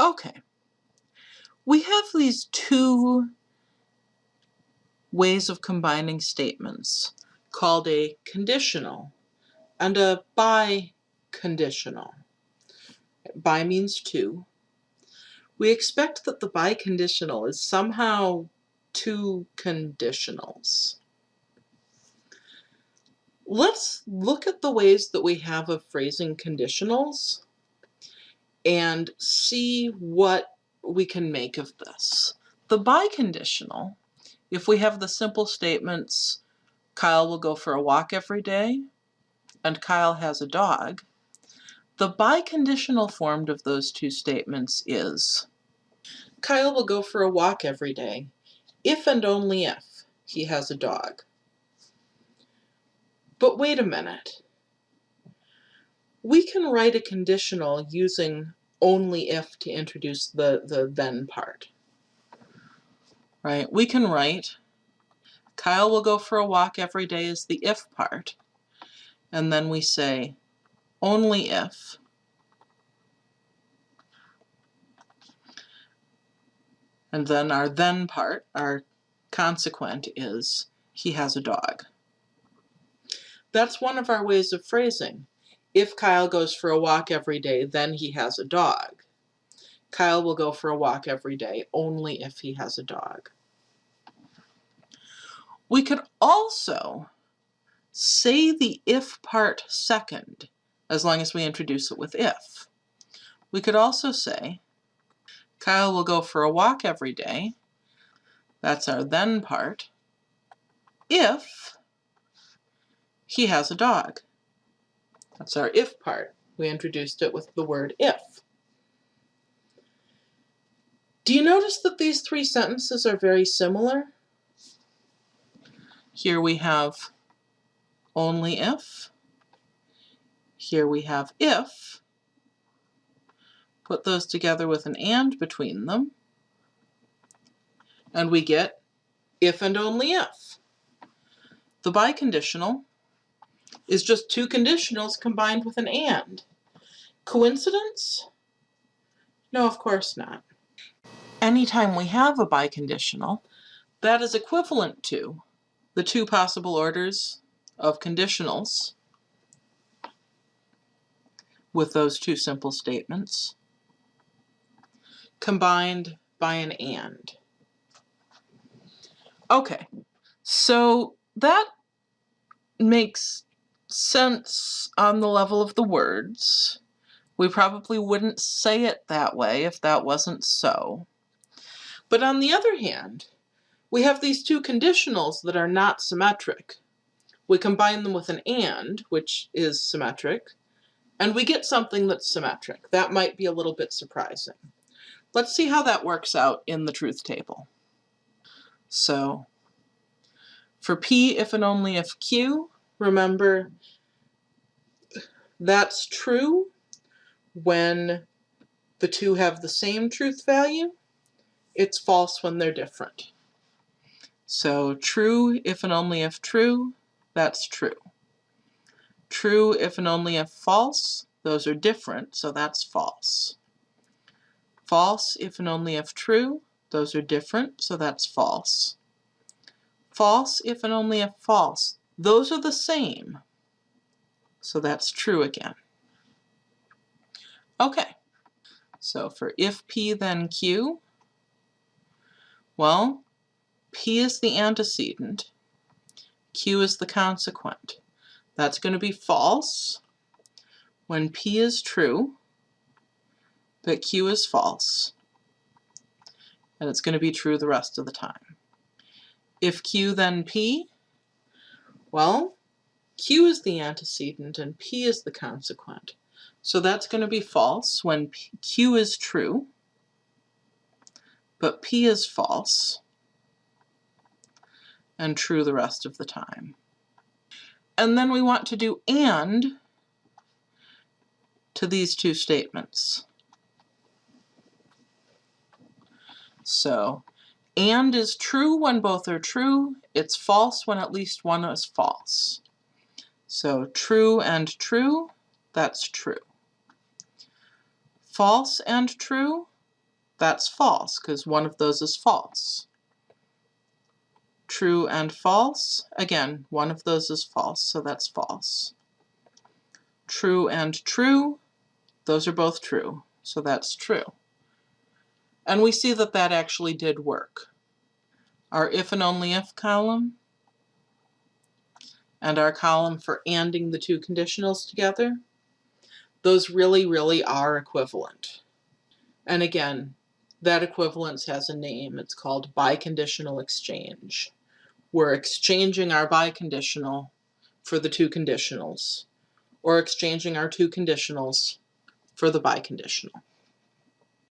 Okay. We have these two ways of combining statements called a conditional and a biconditional. Bi means two. We expect that the biconditional is somehow two conditionals. Let's look at the ways that we have of phrasing conditionals and see what we can make of this. The biconditional, if we have the simple statements, Kyle will go for a walk every day, and Kyle has a dog, the biconditional form of those two statements is, Kyle will go for a walk every day, if and only if he has a dog. But wait a minute. We can write a conditional using only if to introduce the, the then part. Right? We can write Kyle will go for a walk every day is the if part. And then we say only if and then our then part, our consequent is he has a dog. That's one of our ways of phrasing. If Kyle goes for a walk every day, then he has a dog. Kyle will go for a walk every day only if he has a dog. We could also say the if part second, as long as we introduce it with if. We could also say, Kyle will go for a walk every day. That's our then part. If he has a dog. That's our if part. We introduced it with the word if. Do you notice that these three sentences are very similar? Here we have only if. Here we have if. Put those together with an and between them. And we get if and only if. The biconditional is just two conditionals combined with an and. Coincidence? No, of course not. Anytime we have a biconditional, that is equivalent to the two possible orders of conditionals with those two simple statements combined by an and. Okay, so that makes sense on the level of the words. We probably wouldn't say it that way if that wasn't so. But on the other hand, we have these two conditionals that are not symmetric. We combine them with an and, which is symmetric, and we get something that's symmetric. That might be a little bit surprising. Let's see how that works out in the truth table. So, for P if and only if Q, remember that's true when the two have the same truth value. It's false when they're different. So true if and only if true, that's true. True if and only if false, those are different, so that's false. False if and only if true, those are different, so that's false. False if and only if false, those are the same. So that's true again. Okay, so for if P then Q, well, P is the antecedent, Q is the consequent. That's going to be false when P is true, but Q is false. And it's going to be true the rest of the time. If Q then P, well, Q is the antecedent and P is the consequent. So that's going to be false when P, Q is true, but P is false, and true the rest of the time. And then we want to do AND to these two statements. So and is true when both are true. It's false when at least one is false. So true and true, that's true. False and true, That's false, because one of those is false. True and false, again, one of those is false, so that's false. True and true, those are both true, so that's true. And we see that that actually did work. Our if and only if column and our column for anding the two conditionals together, those really, really are equivalent. And again, that equivalence has a name. It's called biconditional exchange. We're exchanging our biconditional for the two conditionals, or exchanging our two conditionals for the biconditional.